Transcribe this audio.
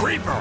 creeper!